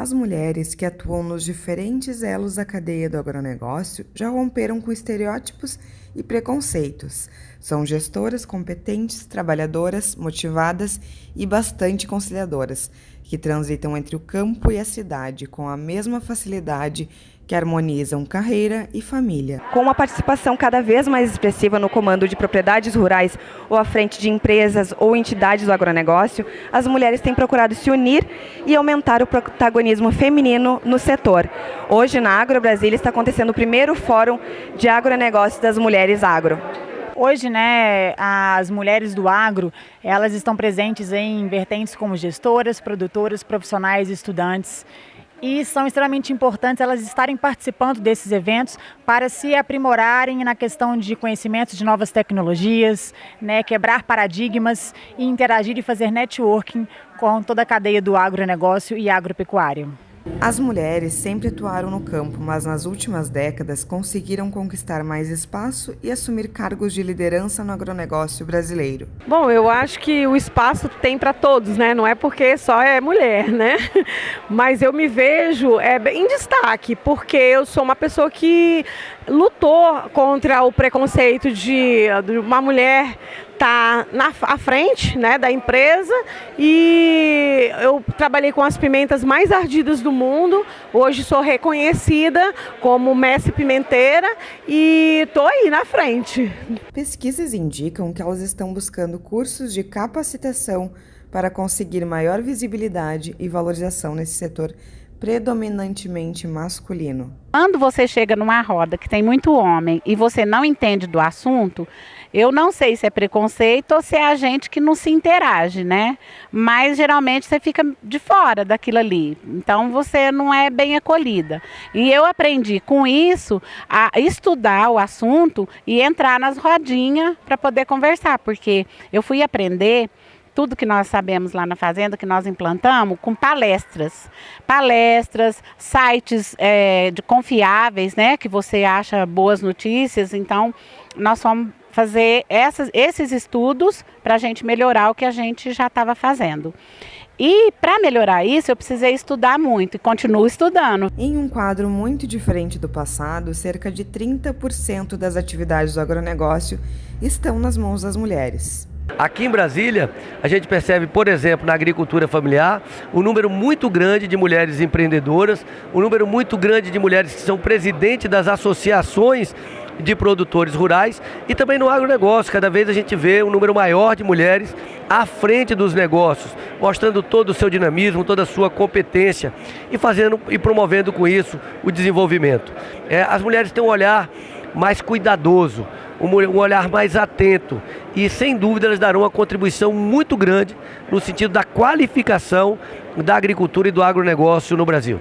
As mulheres que atuam nos diferentes elos da cadeia do agronegócio já romperam com estereótipos e preconceitos. São gestoras competentes, trabalhadoras, motivadas e bastante conciliadoras, que transitam entre o campo e a cidade com a mesma facilidade que harmonizam carreira e família. Com uma participação cada vez mais expressiva no comando de propriedades rurais ou à frente de empresas ou entidades do agronegócio, as mulheres têm procurado se unir e aumentar o protagonismo feminino no setor. Hoje, na Agro Brasília, está acontecendo o primeiro Fórum de Agronegócio das Mulheres Agro. Hoje, né, as mulheres do agro, elas estão presentes em vertentes como gestoras, produtoras, profissionais, estudantes e são extremamente importantes elas estarem participando desses eventos para se aprimorarem na questão de conhecimentos de novas tecnologias, né, quebrar paradigmas e interagir e fazer networking com toda a cadeia do agronegócio e agropecuário. As mulheres sempre atuaram no campo, mas nas últimas décadas conseguiram conquistar mais espaço e assumir cargos de liderança no agronegócio brasileiro. Bom, eu acho que o espaço tem para todos, né? Não é porque só é mulher, né? Mas eu me vejo é, em destaque, porque eu sou uma pessoa que lutou contra o preconceito de, de uma mulher estar tá na à frente né, da empresa e eu trabalhei com as pimentas mais ardidas do mundo. Hoje sou reconhecida como mestre pimenteira e estou aí na frente. Pesquisas indicam que elas estão buscando cursos de capacitação para conseguir maior visibilidade e valorização nesse setor predominantemente masculino. Quando você chega numa roda que tem muito homem e você não entende do assunto, eu não sei se é preconceito ou se é a gente que não se interage, né? Mas geralmente você fica de fora daquilo ali. Então você não é bem acolhida. E eu aprendi com isso a estudar o assunto e entrar nas rodinhas para poder conversar, porque eu fui aprender tudo que nós sabemos lá na fazenda, que nós implantamos, com palestras. Palestras, sites é, de confiáveis, né? Que você acha boas notícias. Então, nós fomos fazer essas, esses estudos para a gente melhorar o que a gente já estava fazendo. E para melhorar isso, eu precisei estudar muito e continuo estudando. Em um quadro muito diferente do passado, cerca de 30% das atividades do agronegócio estão nas mãos das mulheres. Aqui em Brasília, a gente percebe, por exemplo, na agricultura familiar, um número muito grande de mulheres empreendedoras, um número muito grande de mulheres que são presidentes das associações de produtores rurais e também no agronegócio. Cada vez a gente vê um número maior de mulheres à frente dos negócios, mostrando todo o seu dinamismo, toda a sua competência e fazendo e promovendo com isso o desenvolvimento. É, as mulheres têm um olhar mais cuidadoso, um olhar mais atento e sem dúvida elas darão uma contribuição muito grande no sentido da qualificação da agricultura e do agronegócio no Brasil.